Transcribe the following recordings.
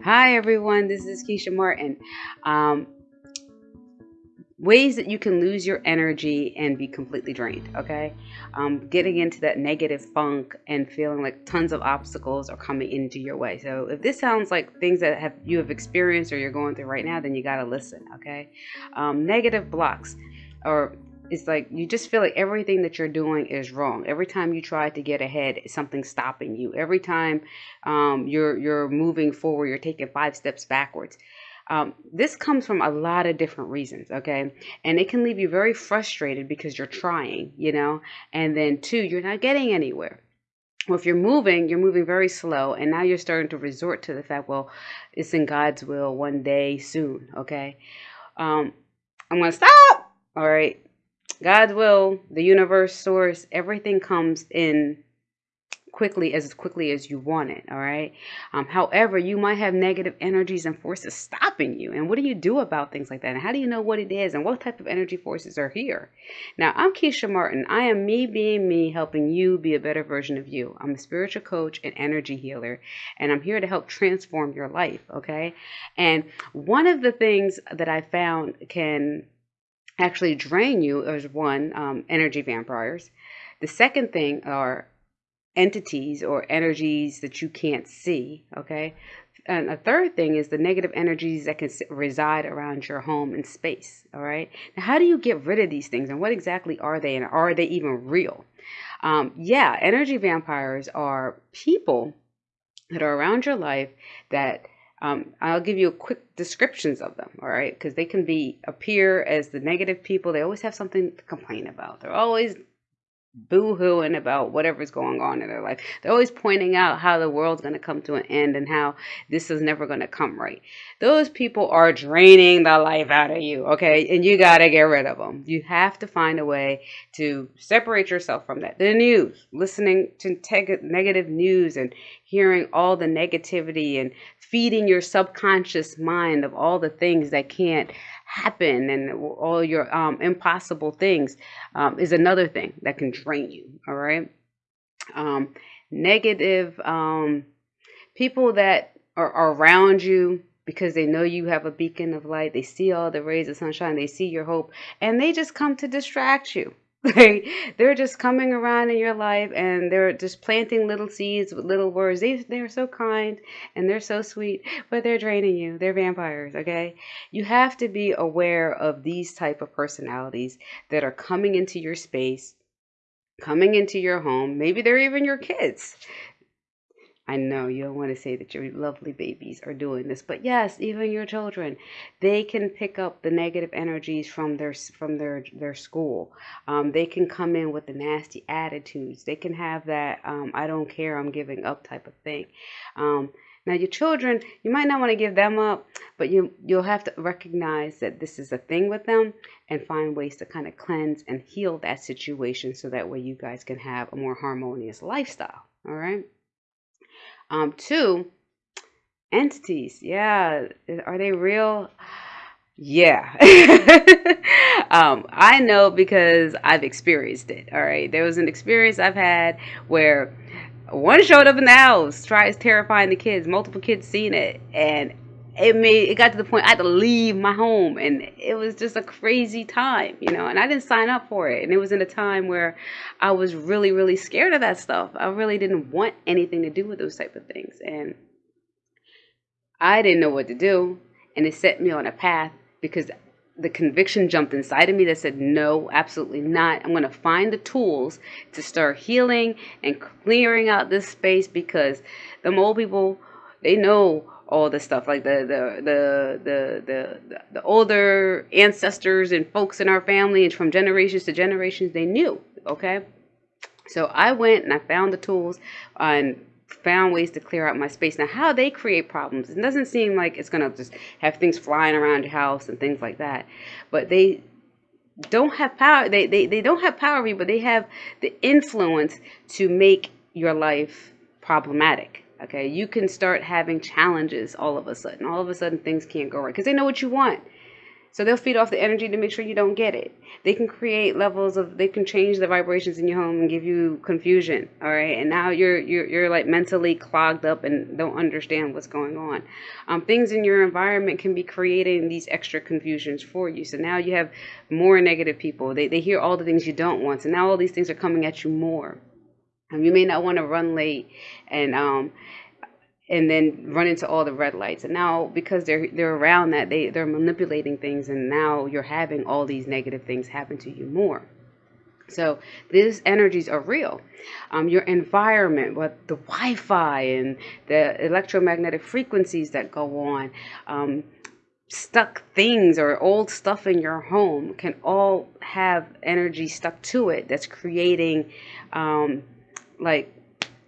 Hi, everyone. This is Keisha Martin. Um, ways that you can lose your energy and be completely drained. Okay, um, getting into that negative funk and feeling like tons of obstacles are coming into your way. So if this sounds like things that have you have experienced or you're going through right now, then you gotta listen. Okay, um, negative blocks or it's like you just feel like everything that you're doing is wrong. Every time you try to get ahead, something's stopping you. Every time um, you're you're moving forward, you're taking five steps backwards. Um, this comes from a lot of different reasons, okay? And it can leave you very frustrated because you're trying, you know, and then two, you're not getting anywhere. Well, if you're moving, you're moving very slow, and now you're starting to resort to the fact, well, it's in God's will one day soon, okay? Um, I'm gonna stop. All right, God's will, the universe, source, everything comes in quickly as quickly as you want it all right? Um, however you might have negative energies and forces stopping you. And what do you do about things like that? And how do you know what it is? And what type of energy forces are here? Now i'm keisha martin. I am me being me helping you be a better version of you. I'm a spiritual coach and energy healer and i'm here to help transform your life okay? And one of the things that i found can actually drain you is one um, energy vampires. The second thing are entities or energies that you can't see okay? And a third thing is the negative energies that can reside around your home and space all right? Now how do you get rid of these things and what exactly are they and are they even real? Um, yeah energy vampires are people that are around your life that um, I'll give you a quick descriptions of them, all right? Because they can be appear as the negative people. They always have something to complain about. They're always boo-hooing about whatever's going on in their life. They're always pointing out how the world's going to come to an end and how this is never going to come right. Those people are draining the life out of you, okay? And you got to get rid of them. You have to find a way to separate yourself from that. The news, listening to negative news and hearing all the negativity and feeding your subconscious mind of all the things that can't happen and all your um, impossible things um, is another thing that can drain you. All right. Um, negative um, people that are around you because they know you have a beacon of light. They see all the rays of sunshine. They see your hope and they just come to distract you. Like they're just coming around in your life and they're just planting little seeds with little words. They they're so kind and they're so sweet, but they're draining you. They're vampires, okay? You have to be aware of these type of personalities that are coming into your space, coming into your home. Maybe they're even your kids. I know you don't want to say that your lovely babies are doing this, but yes, even your children, they can pick up the negative energies from their from their their school. Um, they can come in with the nasty attitudes. They can have that um, "I don't care, I'm giving up" type of thing. Um, now, your children, you might not want to give them up, but you you'll have to recognize that this is a thing with them and find ways to kind of cleanse and heal that situation so that way you guys can have a more harmonious lifestyle. All right. Um, two, entities. Yeah, are they real? Yeah. um, I know because I've experienced it. All right. There was an experience I've had where one showed up in the house, tries terrifying the kids, multiple kids seen it, and it made it got to the point I had to leave my home and it was just a crazy time, you know, and I didn't sign up for it. And it was in a time where I was really, really scared of that stuff. I really didn't want anything to do with those type of things. And I didn't know what to do. And it set me on a path because the conviction jumped inside of me that said, no, absolutely not. I'm going to find the tools to start healing and clearing out this space because the mole people, they know all the stuff like the the the the the, the older ancestors and folks in our family and from generations to generations they knew okay? So i went and i found the tools and found ways to clear out my space. Now how they create problems it doesn't seem like it's going to just have things flying around your house and things like that but they don't have power they, they they don't have power but they have the influence to make your life problematic Okay, you can start having challenges all of a sudden. All of a sudden, things can't go right because they know what you want. So they'll feed off the energy to make sure you don't get it. They can create levels of they can change the vibrations in your home and give you confusion. All right, and now you're you're you're like mentally clogged up and don't understand what's going on. Um, things in your environment can be creating these extra confusions for you. So now you have more negative people. They they hear all the things you don't want. So now all these things are coming at you more. You may not want to run late and um and then run into all the red lights. And now because they're they're around that, they they're manipulating things, and now you're having all these negative things happen to you more. So these energies are real. Um, your environment, what the Wi-Fi and the electromagnetic frequencies that go on, um, stuck things or old stuff in your home can all have energy stuck to it that's creating um, like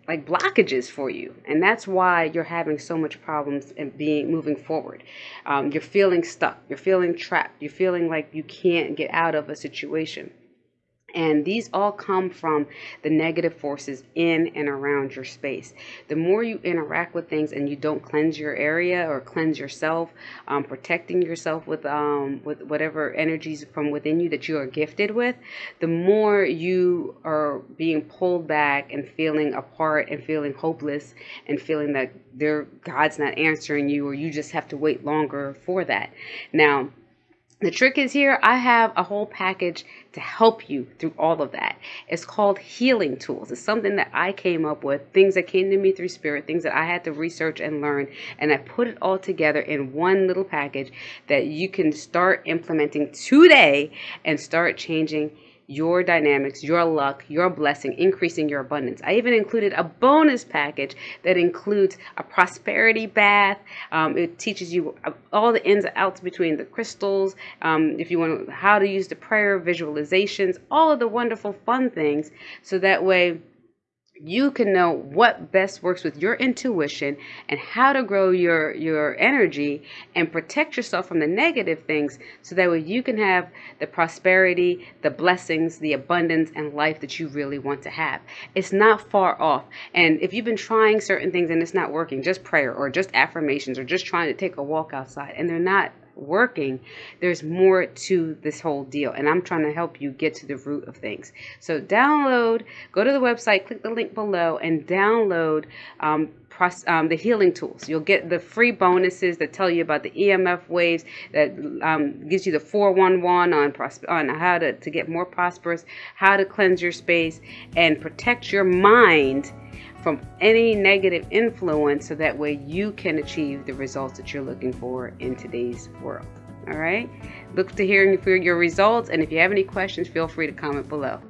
like blockages for you. And that's why you're having so much problems and being moving forward. Um, you're feeling stuck. You're feeling trapped. You're feeling like you can't get out of a situation and these all come from the negative forces in and around your space. The more you interact with things and you don't cleanse your area or cleanse yourself, um, protecting yourself with um, with whatever energies from within you that you are gifted with, the more you are being pulled back and feeling apart and feeling hopeless and feeling that there God's not answering you or you just have to wait longer for that. Now, the trick is here, I have a whole package to help you through all of that. It's called Healing Tools. It's something that I came up with, things that came to me through spirit, things that I had to research and learn, and I put it all together in one little package that you can start implementing today and start changing your dynamics, your luck, your blessing, increasing your abundance. I even included a bonus package that includes a prosperity bath. Um, it teaches you all the ins and outs between the crystals, um, if you want how to use the prayer visualizations, all of the wonderful fun things, so that way you can know what best works with your intuition and how to grow your your energy and protect yourself from the negative things so that way you can have the prosperity the blessings the abundance and life that you really want to have. It's not far off. And if you've been trying certain things and it's not working just prayer or just affirmations or just trying to take a walk outside and they're not working, there's more to this whole deal. And I'm trying to help you get to the root of things. So download, go to the website, click the link below, and download um, um, the healing tools. You'll get the free bonuses that tell you about the EMF waves, that um, gives you the 411 on on how to, to get more prosperous, how to cleanse your space, and protect your mind from any negative influence so that way you can achieve the results that you're looking for in today's world. All right. Look to hearing for your results, and if you have any questions, feel free to comment below.